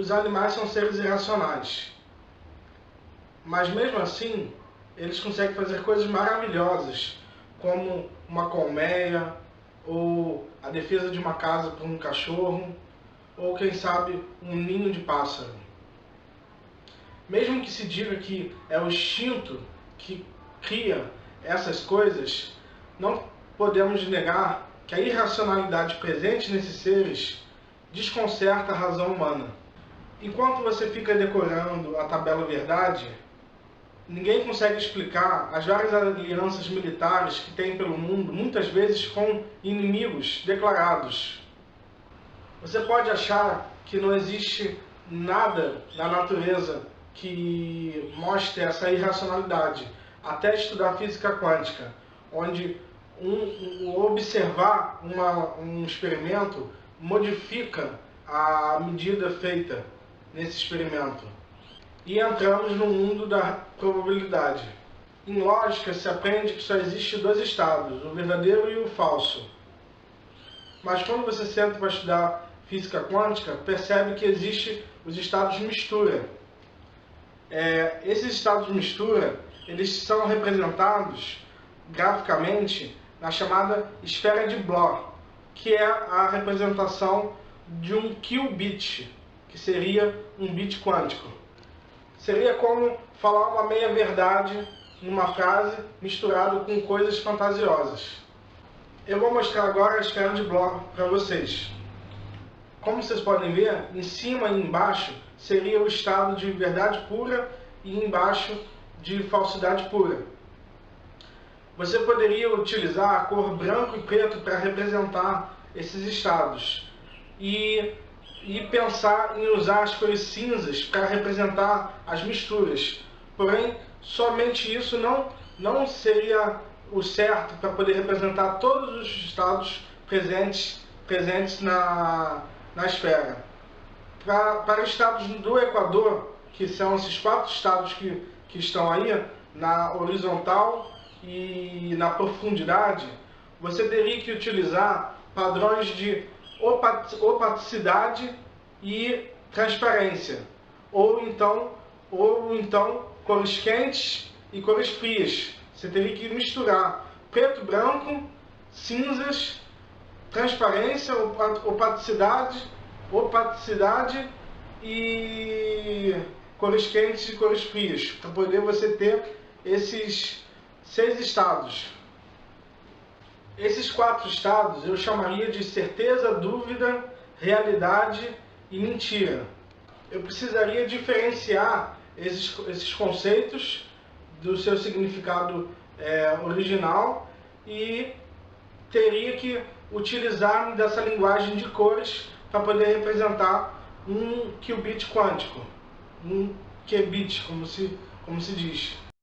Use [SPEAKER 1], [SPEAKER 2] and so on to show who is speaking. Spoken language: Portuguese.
[SPEAKER 1] os animais são seres irracionais. Mas mesmo assim, eles conseguem fazer coisas maravilhosas, como uma colmeia, ou a defesa de uma casa por um cachorro, ou quem sabe um ninho de pássaro. Mesmo que se diga que é o instinto que cria essas coisas, não podemos negar que a irracionalidade presente nesses seres desconcerta a razão humana. Enquanto você fica decorando a tabela verdade, ninguém consegue explicar as várias alianças militares que tem pelo mundo, muitas vezes com inimigos declarados. Você pode achar que não existe nada na natureza que mostre essa irracionalidade, até estudar física quântica, onde um, um observar uma, um experimento modifica a medida feita nesse experimento. E entramos no mundo da probabilidade. Em lógica, se aprende que só existe dois estados, o verdadeiro e o falso. Mas quando você senta para estudar física quântica, percebe que existe os estados mistura. É, esses estados mistura, eles são representados graficamente na chamada esfera de Bloch, que é a representação de um qubit, que seria um bit quântico. Seria como falar uma meia-verdade numa frase misturado com coisas fantasiosas. Eu vou mostrar agora a escala de Bloch para vocês. Como vocês podem ver, em cima e embaixo seria o estado de verdade pura e embaixo de falsidade pura. Você poderia utilizar a cor branco e preto para representar esses estados. E e pensar em usar as cores cinzas para representar as misturas. Porém, somente isso não, não seria o certo para poder representar todos os estados presentes, presentes na, na esfera. Para, para os estados do Equador, que são esses quatro estados que, que estão aí, na horizontal e na profundidade, você teria que utilizar padrões de opacidade e transparência, ou então, ou então cores quentes e cores frias. Você teria que misturar preto, branco, cinzas, transparência, opacidade, opacidade e cores quentes e cores frias, para poder você ter esses seis estados. Esses quatro estados eu chamaria de certeza, dúvida, realidade e mentira. Eu precisaria diferenciar esses, esses conceitos do seu significado é, original e teria que utilizar dessa linguagem de cores para poder representar um qubit quântico, um qubit, como se, como se diz.